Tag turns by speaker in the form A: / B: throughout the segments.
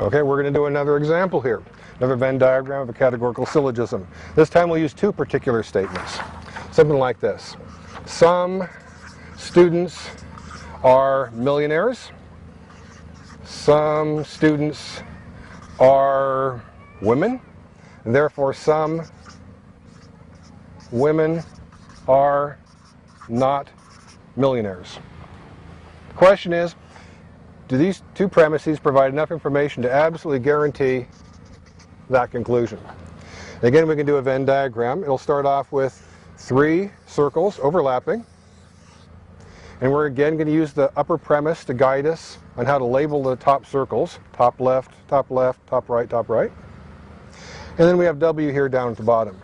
A: Okay, we're going to do another example here. Another Venn diagram of a categorical syllogism. This time we'll use two particular statements. Something like this. Some students are millionaires. Some students are women. Therefore, some women are not millionaires. The question is, do these two premises provide enough information to absolutely guarantee that conclusion? Again, we can do a Venn diagram. It'll start off with three circles overlapping. And we're again going to use the upper premise to guide us on how to label the top circles. Top left, top left, top right, top right. And then we have W here down at the bottom.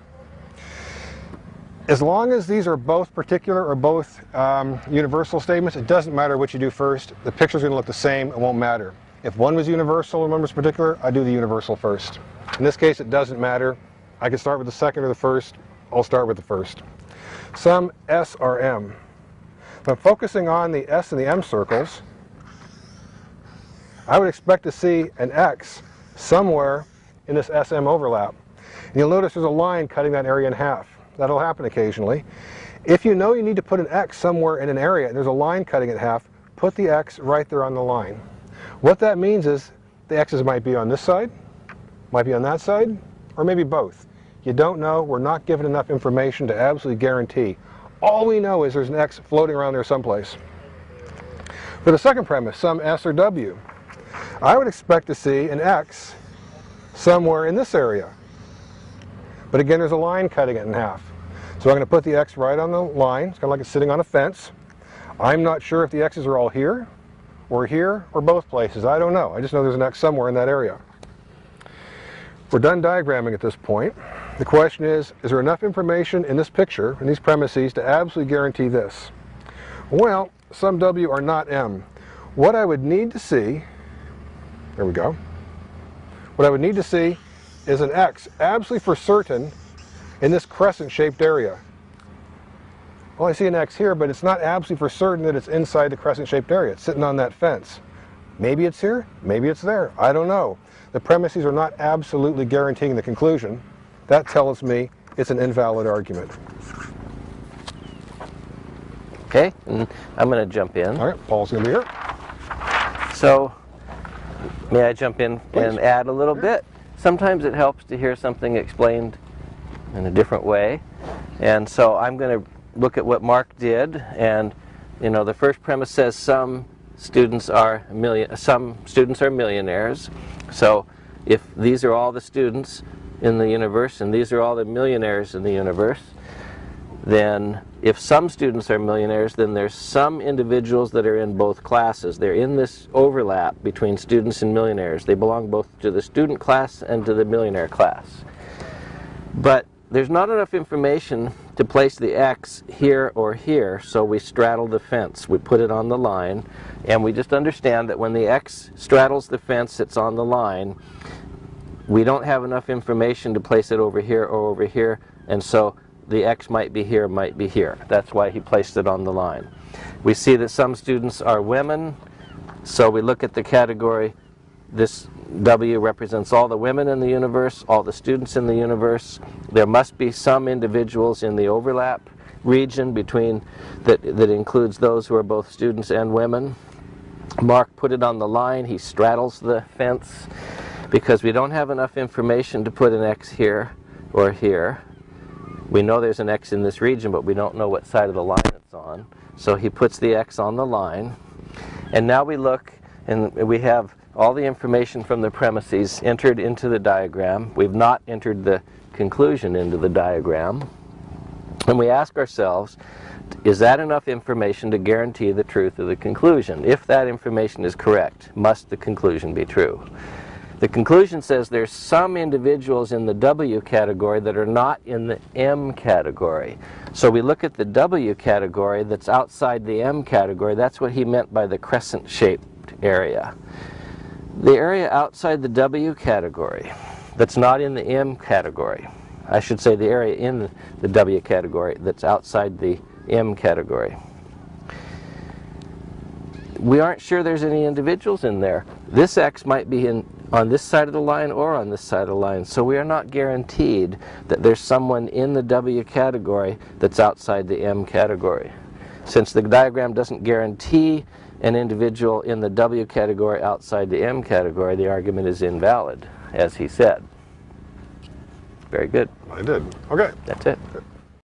A: As long as these are both particular or both um, universal statements, it doesn't matter what you do first. The picture's going to look the same. It won't matter. If one was universal and one was particular, I do the universal first. In this case, it doesn't matter. I can start with the second or the first. I'll start with the first. Some S are M. If I'm focusing on the S and the M circles, I would expect to see an X somewhere in this SM overlap. And you'll notice there's a line cutting that area in half. That'll happen occasionally. If you know you need to put an X somewhere in an area and there's a line cutting it half, put the X right there on the line. What that means is the X's might be on this side, might be on that side, or maybe both. You don't know. We're not given enough information to absolutely guarantee. All we know is there's an X floating around there someplace. For the second premise, some S or W, I would expect to see an X somewhere in this area. But again, there's a line cutting it in half. So I'm going to put the X right on the line. It's kind of like it's sitting on a fence. I'm not sure if the X's are all here, or here, or both places. I don't know. I just know there's an X somewhere in that area. We're done diagramming at this point. The question is, is there enough information in this picture, in these premises, to absolutely guarantee this? Well, some W are not M. What I would need to see, there we go, what I would need to see is an X absolutely for certain in this crescent-shaped area. Well, I see an X here, but it's not absolutely for certain that it's inside the crescent-shaped area. It's sitting on that fence. Maybe it's here, maybe it's there. I don't know. The premises are not absolutely guaranteeing the conclusion. That tells me it's an invalid argument.
B: Okay, and I'm going to jump in.
A: All right, Paul's going to be here.
B: So, may I jump in
A: Please.
B: and add a little bit? Sometimes it helps to hear something explained in a different way. And so I'm going to look at what Mark did. And, you know, the first premise says some students are million, some students are millionaires. So if these are all the students in the universe and these are all the millionaires in the universe, then if some students are millionaires, then there's some individuals that are in both classes. They're in this overlap between students and millionaires. They belong both to the student class and to the millionaire class. But there's not enough information to place the X here or here, so we straddle the fence. We put it on the line, and we just understand that when the X straddles the fence, it's on the line. We don't have enough information to place it over here or over here, and so the X might be here, might be here. That's why he placed it on the line. We see that some students are women, so we look at the category. This W represents all the women in the universe, all the students in the universe. There must be some individuals in the overlap region between that, that includes those who are both students and women. Mark put it on the line. He straddles the fence because we don't have enough information to put an X here or here. We know there's an X in this region, but we don't know what side of the line it's on. So he puts the X on the line. And now we look, and we have all the information from the premises entered into the diagram. We've not entered the conclusion into the diagram. And we ask ourselves, is that enough information to guarantee the truth of the conclusion? If that information is correct, must the conclusion be true? The conclusion says there's some individuals in the W category that are not in the M category. So we look at the W category that's outside the M category. That's what he meant by the crescent-shaped area. The area outside the W category that's not in the M category, I should say the area in the W category that's outside the M category. We aren't sure there's any individuals in there. This X might be in on this side of the line or on this side of the line, so we are not guaranteed that there's someone in the W category that's outside the M category. Since the diagram doesn't guarantee an individual in the W category outside the M category, the argument is invalid, as he said. Very good.
A: I did. Okay.
B: That's it.